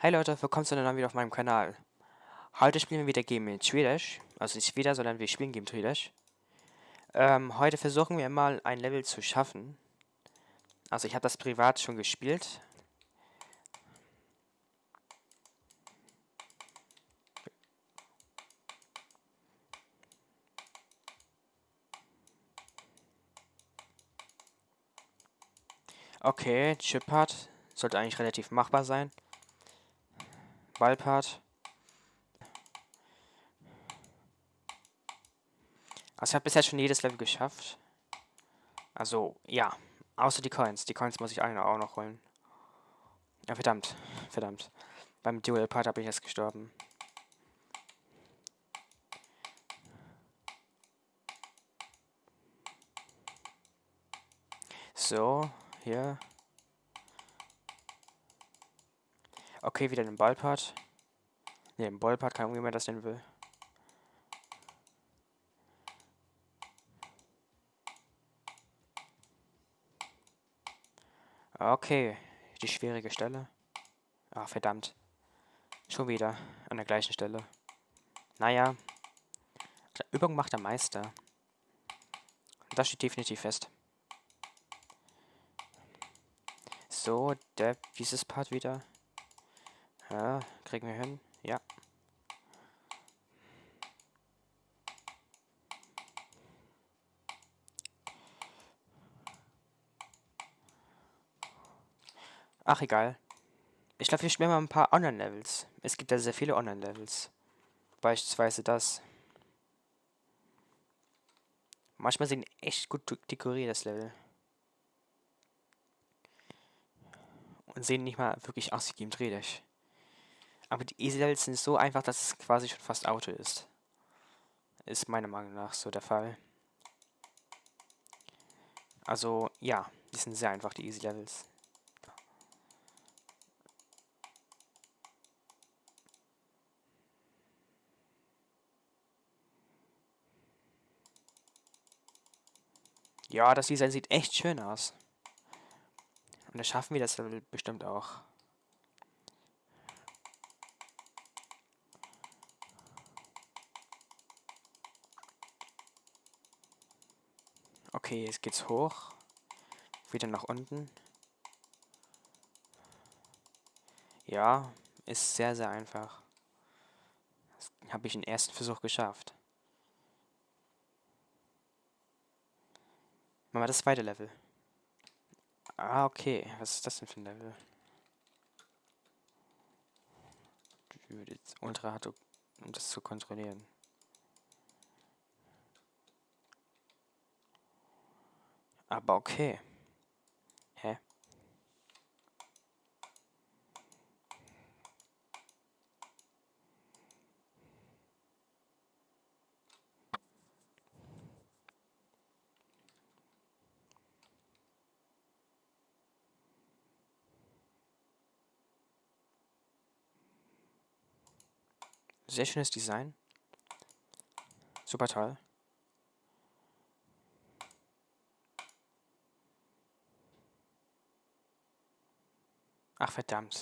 Hi Leute, willkommen zu einer neuen Video auf meinem Kanal. Heute spielen wir wieder Game in Schwedisch. Also nicht wieder, sondern wir spielen Game Schwedisch. Ähm, heute versuchen wir mal ein Level zu schaffen. Also ich habe das privat schon gespielt. Okay, Chip-Part sollte eigentlich relativ machbar sein. Ballpart. Also ich habe bisher schon jedes Level geschafft. Also, ja. Außer die Coins. Die Coins muss ich alle auch noch holen. Ja, verdammt. Verdammt. Beim Dual-Part habe ich erst gestorben. So, hier. Okay, wieder den Ballpart. Ne, den Ballpart kann irgendjemand das denn will. Okay, die schwierige Stelle. Ach, verdammt. Schon wieder an der gleichen Stelle. Naja, Übung macht der Meister. Das steht definitiv fest. So, der, dieses Part wieder. Ja, kriegen wir hin. Ja. Ach, egal. Ich glaube, wir spielen mal ein paar Online-Levels. Es gibt ja sehr viele Online-Levels. Beispielsweise das. Manchmal sind echt gut dekoriert, das Level. Und sehen nicht mal wirklich aus wie Game Drehlich. Aber die Easy-Levels sind so einfach, dass es quasi schon fast Auto ist. Ist meiner Meinung nach so der Fall. Also, ja, die sind sehr einfach, die Easy-Levels. Ja, das Design sieht echt schön aus. Und das schaffen wir das bestimmt auch. Okay, jetzt geht's hoch. Wieder nach unten. Ja, ist sehr, sehr einfach. Das habe ich den ersten Versuch geschafft. Machen wir das zweite Level. Ah, okay. Was ist das denn für ein Level? Untere hat, um das zu kontrollieren. Aber okay. Hä? Sehr schönes Design. Super toll. Ach verdammt.